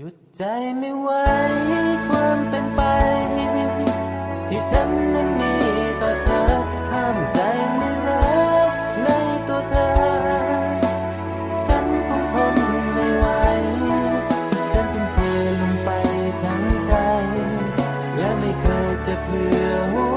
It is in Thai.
หยุดใจไม่ไหวความเป็นไป ที่ฉันนั้นมีต่อเธอ ห้ามใจไม่รักในตัวเธอ ฉันคงทนไม่ไหว ฉันทิ้งเธอลงไปทั้งใจ และไม่เคยจะเผื่อ